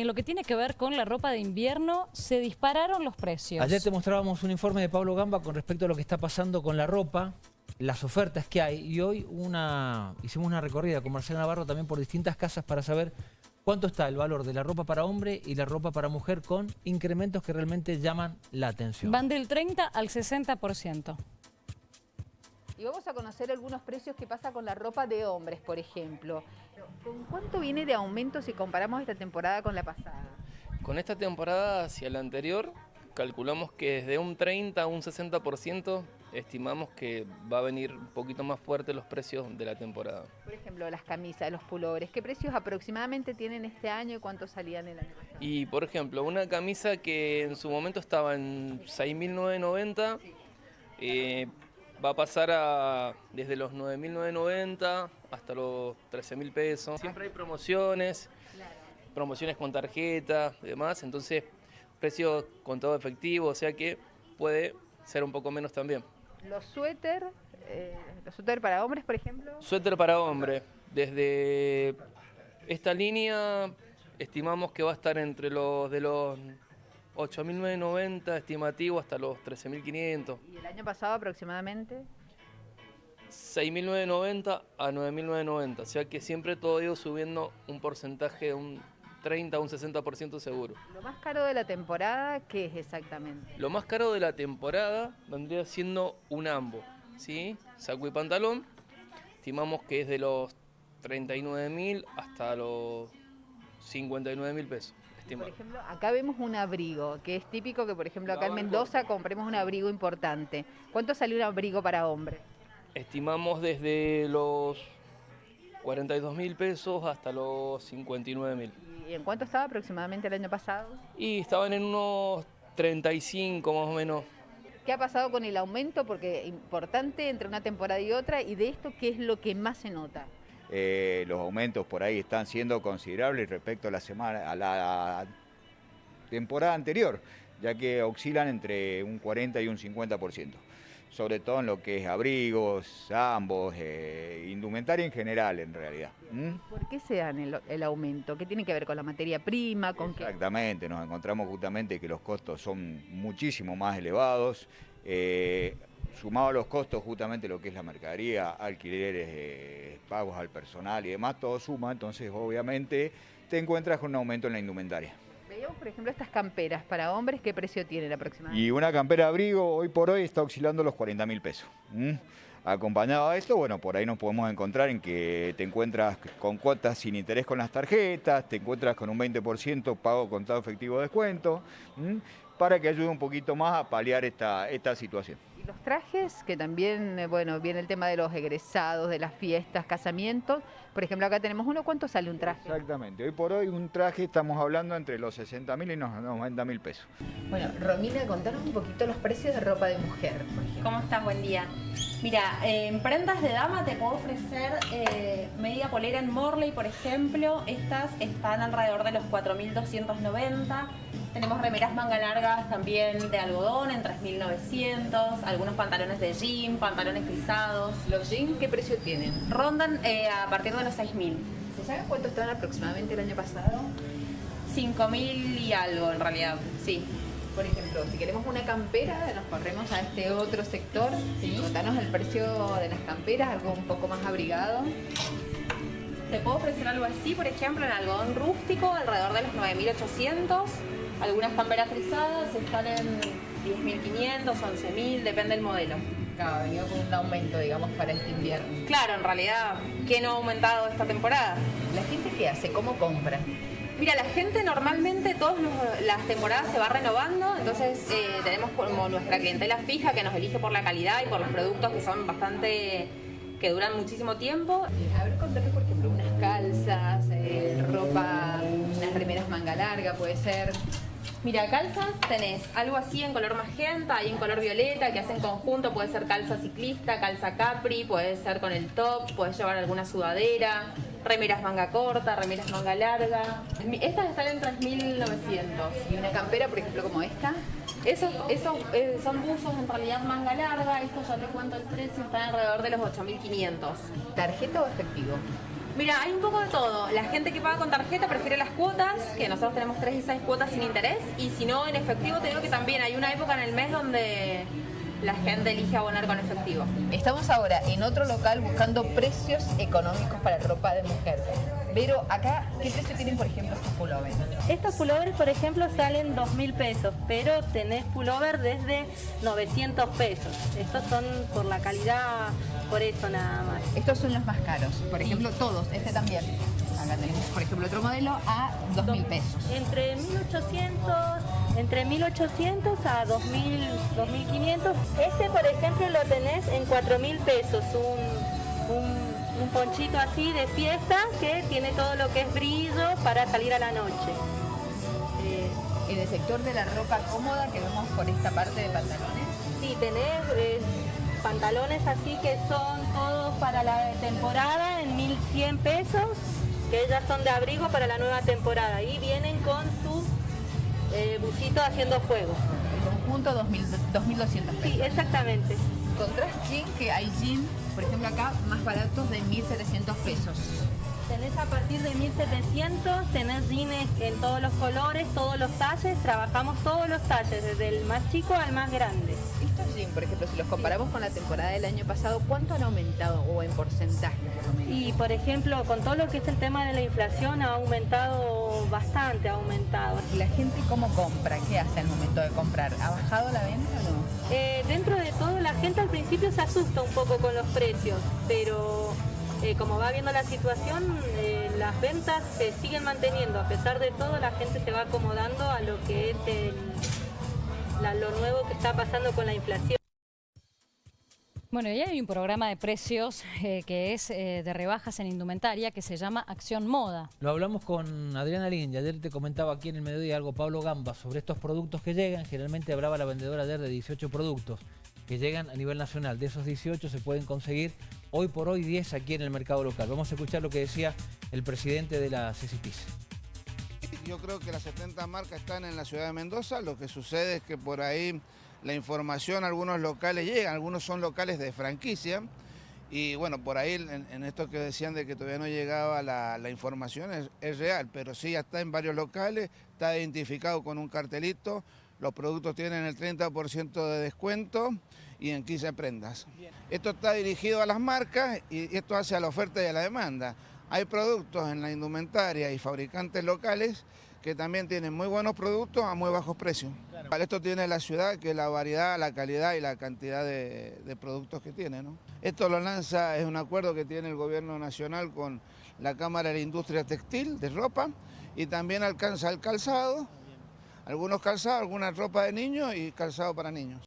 En lo que tiene que ver con la ropa de invierno, se dispararon los precios. Ayer te mostrábamos un informe de Pablo Gamba con respecto a lo que está pasando con la ropa, las ofertas que hay, y hoy una, hicimos una recorrida con Marcela Navarro también por distintas casas para saber cuánto está el valor de la ropa para hombre y la ropa para mujer con incrementos que realmente llaman la atención. Van del 30 al 60%. Y vamos a conocer algunos precios que pasa con la ropa de hombres, por ejemplo. ¿Con cuánto viene de aumento si comparamos esta temporada con la pasada? Con esta temporada hacia la anterior, calculamos que desde un 30 a un 60% estimamos que va a venir un poquito más fuerte los precios de la temporada. Por ejemplo, las camisas, los pullovers, ¿qué precios aproximadamente tienen este año y cuánto salían el año pasado? Y por ejemplo, una camisa que en su momento estaba en 6.990, eh, va a pasar a desde los 9.990 hasta los 13.000 pesos. Siempre hay promociones, promociones con tarjeta y demás, entonces precio con todo efectivo, o sea que puede ser un poco menos también. Los suéter, eh, los suéter para hombres, por ejemplo. Suéter para hombre, desde esta línea estimamos que va a estar entre los de los 8.990 estimativo hasta los 13.500. ¿Y el año pasado aproximadamente? 6.990 a 9.990, o sea que siempre todo ha ido subiendo un porcentaje de un 30 a un 60% seguro. ¿Lo más caro de la temporada qué es exactamente? Lo más caro de la temporada vendría siendo un ambo, ¿sí? Saco y pantalón, estimamos que es de los 39.000 hasta los 59.000 pesos. Por ejemplo, acá vemos un abrigo, que es típico que, por ejemplo, acá en Mendoza compremos un abrigo importante. ¿Cuánto salió un abrigo para hombre? Estimamos desde los 42 mil pesos hasta los 59 mil. ¿Y en cuánto estaba aproximadamente el año pasado? Y estaban en unos 35 más o menos. ¿Qué ha pasado con el aumento? Porque importante entre una temporada y otra, y de esto, ¿qué es lo que más se nota? Eh, los aumentos por ahí están siendo considerables respecto a la semana, a la temporada anterior, ya que oscilan entre un 40 y un 50%, sobre todo en lo que es abrigos, ambos, eh, indumentaria en general en realidad. ¿Por qué se dan el, aumento? ¿Qué tiene que ver con la materia prima? Con Exactamente, nos encontramos justamente que los costos son muchísimo más elevados. Eh, sumado a los costos justamente lo que es la mercadería, alquileres, eh, pagos al personal y demás, todo suma, entonces obviamente te encuentras con un aumento en la indumentaria. Por ejemplo, estas camperas para hombres, ¿qué precio tienen aproximadamente? Y una campera abrigo hoy por hoy está oscilando los 40 mil pesos. Acompañado a esto, bueno, por ahí nos podemos encontrar en que te encuentras con cuotas sin interés con las tarjetas, te encuentras con un 20% pago contado efectivo descuento, para que ayude un poquito más a paliar esta, esta situación los trajes, que también, eh, bueno, viene el tema de los egresados, de las fiestas, casamientos. Por ejemplo, acá tenemos uno, ¿cuánto sale un traje? Exactamente, hoy por hoy un traje estamos hablando entre los 60 mil y los 90 mil pesos. Bueno, Romina, contanos un poquito los precios de ropa de mujer, ¿Cómo estás? Buen día. Mira, en prendas de dama te puedo ofrecer eh, media polera en Morley, por ejemplo. Estas están alrededor de los 4.290. Tenemos remeras manga largas también de algodón en 3.900. Algunos pantalones de jean, pantalones frisados. ¿Los jeans qué precio tienen? Rondan eh, a partir de los 6.000. ¿Se sabe cuánto estaban aproximadamente el año pasado? 5.000 y algo en realidad, sí. Por ejemplo, si queremos una campera, nos corremos a este otro sector. ¿Sí? Contanos el precio de las camperas, algo un poco más abrigado. Te puedo ofrecer algo así, por ejemplo, en algodón rústico, alrededor de los 9.800. Algunas camperas frisadas están en 10.500, 11.000, depende del modelo. Claro, ha venido con un aumento, digamos, para este invierno. Claro, en realidad, ¿qué no ha aumentado esta temporada? ¿La gente qué hace? ¿Cómo compra? Mira, la gente normalmente todas las temporadas se va renovando, entonces eh, tenemos como nuestra clientela fija que nos elige por la calidad y por los productos que son bastante que duran muchísimo tiempo. A ver, contame por ejemplo unas calzas, eh, ropa, unas remeras manga larga, puede ser. Mira, calzas tenés algo así en color magenta y en color violeta que hacen conjunto, puede ser calza ciclista, calza capri, puede ser con el top, puedes llevar alguna sudadera, remeras manga corta, remeras manga larga. Estas están en 3.900. ¿Y una campera, por ejemplo, como esta? Esos, esos eh, son buzos en realidad manga larga, estos ya te cuento el precio, están alrededor de los 8.500. ¿Tarjeta o efectivo? Mira, hay un poco de todo. La gente que paga con tarjeta prefiere las cuotas, que nosotros tenemos 3 y 6 cuotas sin interés, y si no, en efectivo te digo que también hay una época en el mes donde la gente elige abonar con efectivo. Estamos ahora en otro local buscando precios económicos para ropa de mujer. Pero acá, ¿qué precio tienen, por ejemplo, estos pullovers? Estos pullovers, por ejemplo, salen 2 mil pesos, pero tenés pullover desde 900 pesos. Estos son por la calidad, por eso nada más. Estos son los más caros. Por ejemplo, todos. Este también. Acá tenemos, por ejemplo, otro modelo a 2 mil pesos. Entre 1800, entre 1800 a 2000, 2500. Este, por ejemplo, lo tenés en 4 mil pesos. Un, un, un ponchito así de fiesta que tiene todo lo que es brillo para salir a la noche. Eh, En el sector de la ropa cómoda que vemos por esta parte de pantalones. Sí, tenés eh, pantalones así que son todos para la temporada en 1100 pesos, que ya son de abrigo para la nueva temporada y vienen con su eh, busito haciendo fuego. El conjunto 2.000 2.200 pesos. Sí, exactamente. Encontrás jean que hay jean, por ejemplo acá, más baratos de 1.700 pesos. Tenés a partir de 1700, tenés jeans en todos los colores, todos los talles, trabajamos todos los talles, desde el más chico al más grande. Estos jeans, por ejemplo, si los comparamos con la temporada del año pasado, ¿cuánto han aumentado o en porcentaje por lo menos? Y por ejemplo, con todo lo que es el tema de la inflación ha aumentado bastante, ha aumentado. ¿Y la gente cómo compra? ¿Qué hace al momento de comprar? ¿Ha bajado la venta o no? Eh, dentro de gente al principio se asusta un poco con los precios, pero eh, como va viendo la situación, eh, las ventas se siguen manteniendo. A pesar de todo, la gente se va acomodando a lo que es el- la- lo nuevo que está pasando con la inflación. Bueno, y hay un programa de precios eh, que es eh, de rebajas en indumentaria que se llama Acción Moda. Lo hablamos con Adriana Lin y ayer te comentaba aquí en el mediodía algo Pablo Gamba sobre estos productos que llegan. Generalmente hablaba la vendedora ayer de 18 productos que llegan a nivel nacional. De esos 18 se pueden conseguir hoy por hoy 10 aquí en el mercado local. Vamos a escuchar lo que decía el presidente de la CCPIS. Yo creo que las 70 marcas están en la ciudad de Mendoza. Lo que sucede es que por ahí la información algunos locales llega, algunos son locales de franquicia. Y bueno, por ahí en, en esto que decían de que todavía no llegaba la, la información es, es real, pero sí ya está en varios locales, está identificado con un cartelito, los productos tienen el 30% de descuento y en 15 prendas. Esto está dirigido a las marcas y esto hace a la oferta y a la demanda. Hay productos en la indumentaria y fabricantes locales que también tienen muy buenos productos a muy bajos precios. Esto tiene la ciudad, que es la variedad, la calidad y la cantidad de, de productos que tiene. ¿no? Esto lo lanza, es un acuerdo que tiene el gobierno nacional con la Cámara de la Industria Textil de ropa y también alcanza el calzado, algunos calzados, alguna ropa de niños y calzado para niños.